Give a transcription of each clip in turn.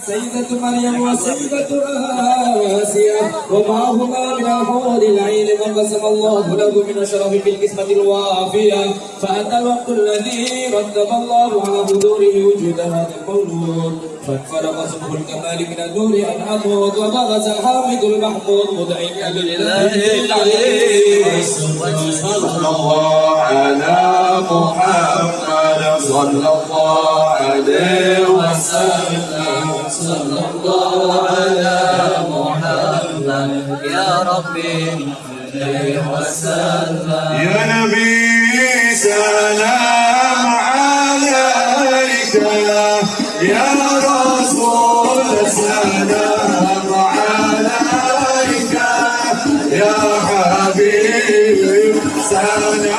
سيدة مريم وسيدة آسيا ومعهما من الحور العين ما قسم الله له من الشرف بالقسمة الوافية. فأتى الوقت الذي رتب الله على حضوره وجود هذا المولود. فانفرق صبح الكمال من النور أنعمه وبغز الحامد المحمود مدعيا لله العلي صلى الله على محمد صلى الله عليه وسلم. صلى الله على محمد يا ربي عليه وسلم. يا نبي سلام عليك. يا رسول سلام عليك. يا حبيب سلام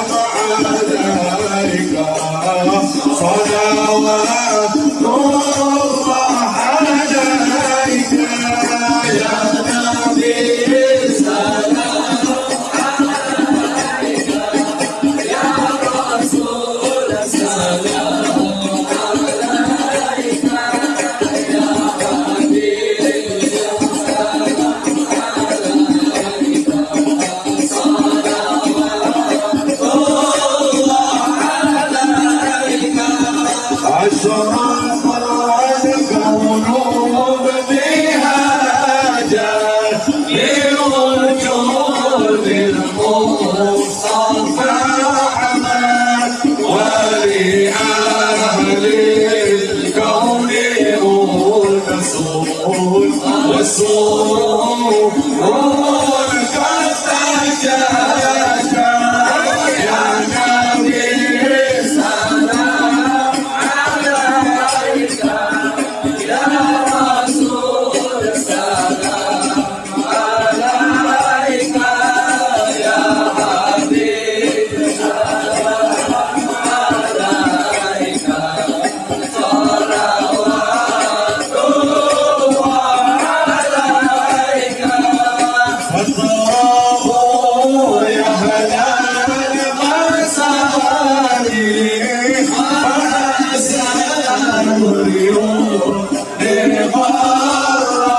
اليوم للغرة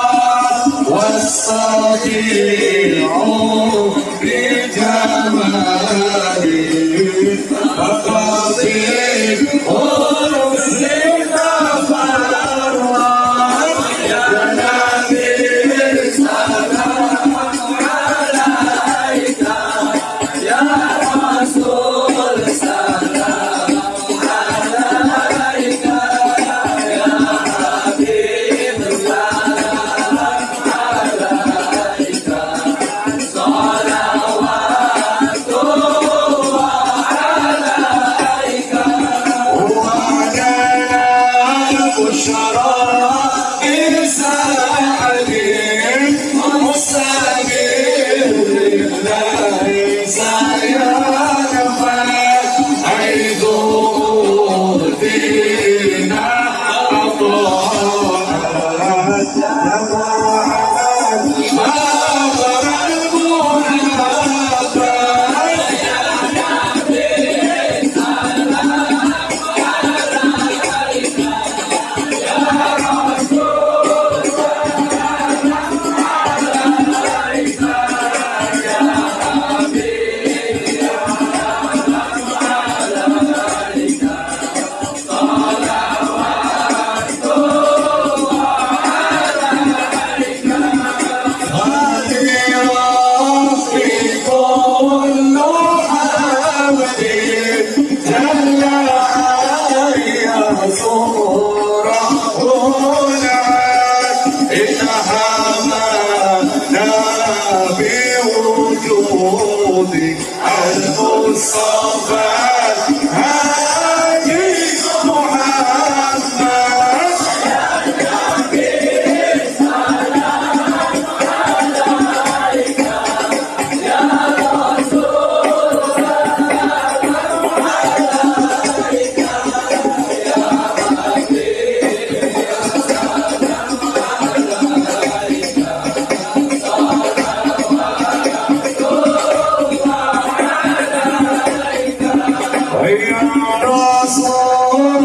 والصديع بجمالي فقصيد over.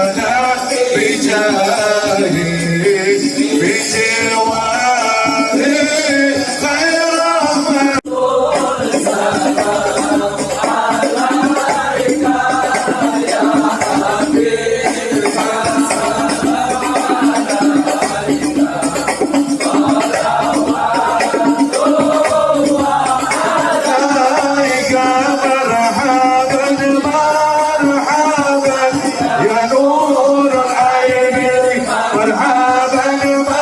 ولا حجاب Alabama